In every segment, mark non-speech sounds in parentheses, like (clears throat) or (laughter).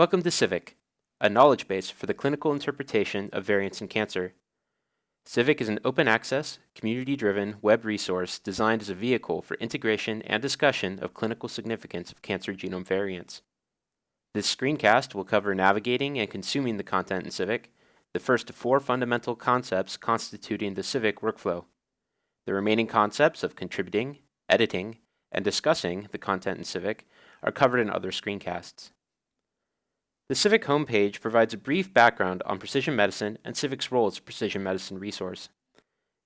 Welcome to CIVIC, a knowledge base for the clinical interpretation of variants in cancer. CIVIC is an open access, community driven web resource designed as a vehicle for integration and discussion of clinical significance of cancer genome variants. This screencast will cover navigating and consuming the content in CIVIC, the first of four fundamental concepts constituting the CIVIC workflow. The remaining concepts of contributing, editing, and discussing the content in CIVIC are covered in other screencasts. The CIVIC homepage provides a brief background on precision medicine and CIVIC's role as a precision medicine resource.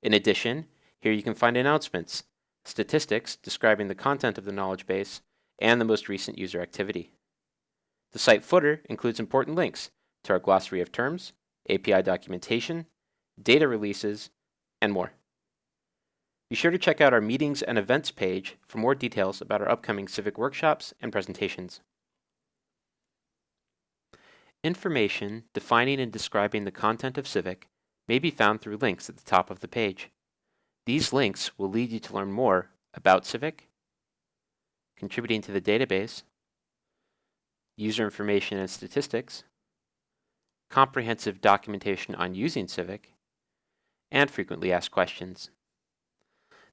In addition, here you can find announcements, statistics describing the content of the knowledge base, and the most recent user activity. The site footer includes important links to our glossary of terms, API documentation, data releases, and more. Be sure to check out our meetings and events page for more details about our upcoming CIVIC workshops and presentations. Information defining and describing the content of CIVIC may be found through links at the top of the page. These links will lead you to learn more about CIVIC, contributing to the database, user information and statistics, comprehensive documentation on using CIVIC, and frequently asked questions.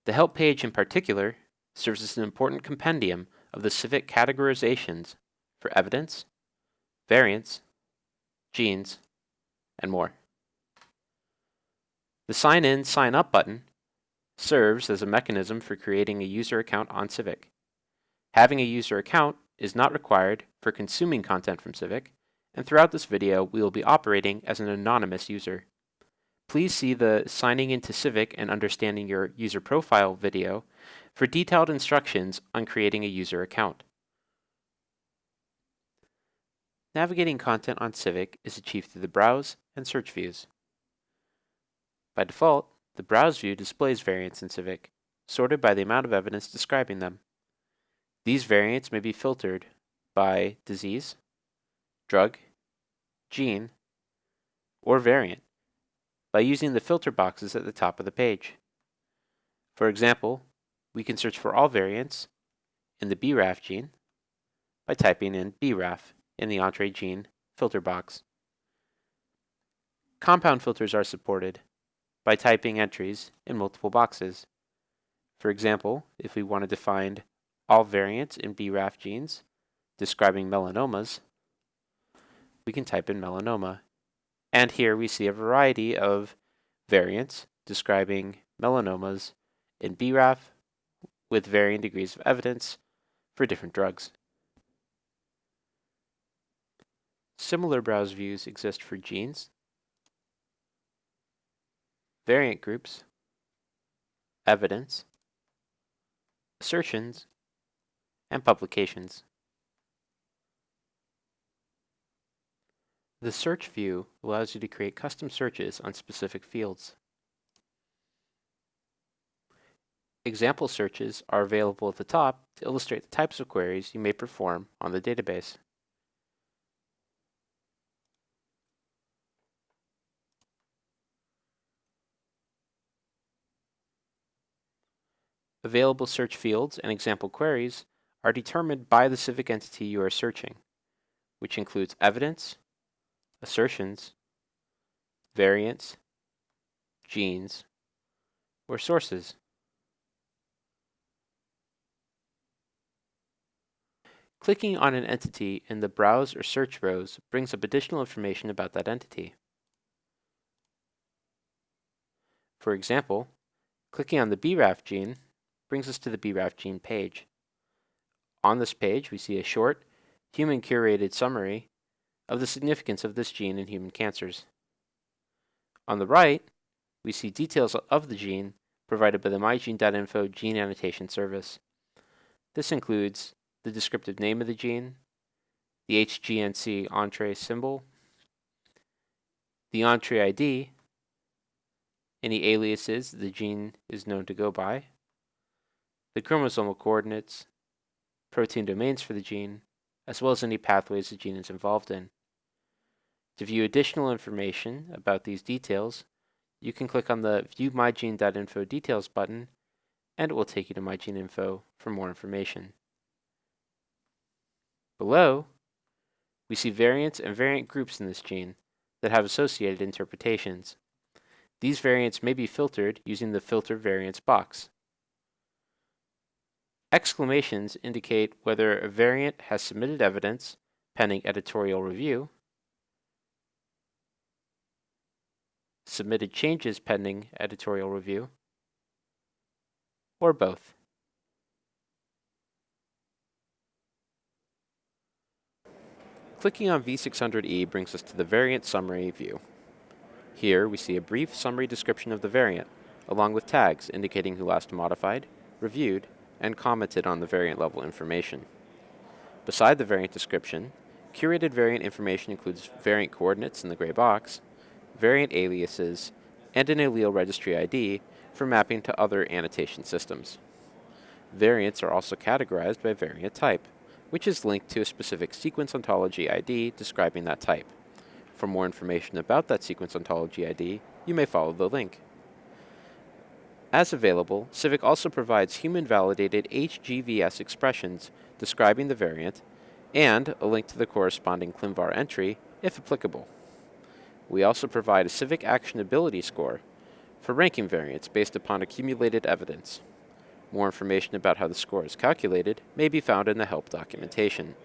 The help page in particular serves as an important compendium of the CIVIC categorizations for evidence, variants, genes, and more. The Sign In, Sign Up button serves as a mechanism for creating a user account on CIVIC. Having a user account is not required for consuming content from CIVIC, and throughout this video we will be operating as an anonymous user. Please see the Signing into CIVIC and Understanding Your User Profile video for detailed instructions on creating a user account. Navigating content on CIVIC is achieved through the Browse and Search views. By default, the Browse view displays variants in CIVIC, sorted by the amount of evidence describing them. These variants may be filtered by disease, drug, gene, or variant by using the filter boxes at the top of the page. For example, we can search for all variants in the BRAF gene by typing in BRAF in the Entrez gene filter box. Compound filters are supported by typing entries in multiple boxes. For example, if we wanted to find all variants in BRAF genes describing melanomas, we can type in melanoma. And here we see a variety of variants describing melanomas in BRAF with varying degrees of evidence for different drugs. Similar browse views exist for genes, variant groups, evidence, assertions, and publications. The search view allows you to create custom searches on specific fields. Example searches are available at the top to illustrate the types of queries you may perform on the database. Available search fields and example queries are determined by the CIVIC entity you are searching, which includes evidence, assertions, variants, genes, or sources. Clicking on an entity in the Browse or Search rows brings up additional information about that entity. For example, clicking on the BRAF gene brings us to the BRAF gene page. On this page, we see a short, human-curated summary of the significance of this gene in human cancers. On the right, we see details of the gene provided by the mygene.info gene annotation service. This includes the descriptive name of the gene, the HGNC Entrez symbol, the Entrez ID, any aliases the gene is known to go by, the chromosomal coordinates, protein domains for the gene, as well as any pathways the gene is involved in. To view additional information about these details, you can click on the View MyGene.info Details button, and it will take you to MyGeneInfo for more information. Below, We see variants and variant groups in this gene that have associated interpretations. These variants may be filtered using the Filter Variants box. Exclamations indicate whether a variant has submitted evidence pending editorial review, submitted changes pending editorial review, or both. Clicking on V600E brings us to the variant summary view. Here we see a brief summary description of the variant, along with tags indicating who last modified, reviewed, and commented on the variant level information. Beside the variant description, curated variant information includes variant coordinates in the gray box, variant aliases, and an allele registry ID for mapping to other annotation systems. Variants are also categorized by variant type, which is linked to a specific sequence ontology ID describing that type. For more information about that sequence ontology ID, you may follow the link. As available, Civic also provides human-validated HGVS expressions describing the variant and a link to the corresponding ClinVar entry, if applicable. We also provide a Civic actionability score for ranking variants based upon accumulated evidence. More information about how the score is calculated may be found in the help documentation.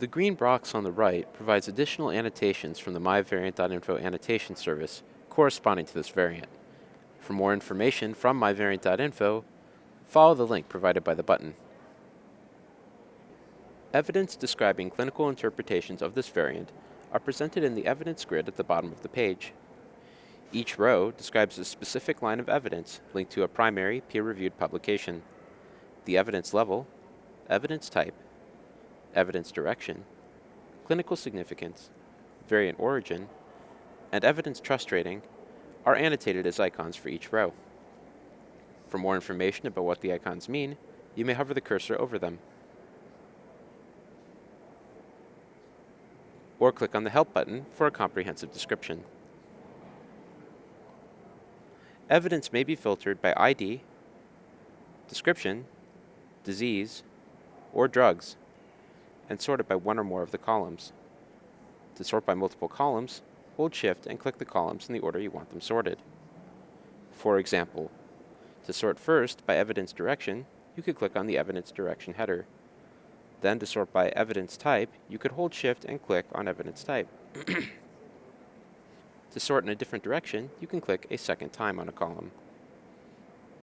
The green box on the right provides additional annotations from the myvariant.info annotation service corresponding to this variant. For more information from myvariant.info, follow the link provided by the button. Evidence describing clinical interpretations of this variant are presented in the evidence grid at the bottom of the page. Each row describes a specific line of evidence linked to a primary peer-reviewed publication. The evidence level, evidence type, evidence direction, clinical significance, variant origin, and evidence trust rating are annotated as icons for each row. For more information about what the icons mean, you may hover the cursor over them. Or click on the Help button for a comprehensive description. Evidence may be filtered by ID, description, disease, or drugs, and sorted by one or more of the columns. To sort by multiple columns, hold Shift and click the columns in the order you want them sorted. For example, to sort first by evidence direction, you could click on the evidence direction header. Then to sort by evidence type, you could hold Shift and click on evidence type. (clears throat) to sort in a different direction, you can click a second time on a column.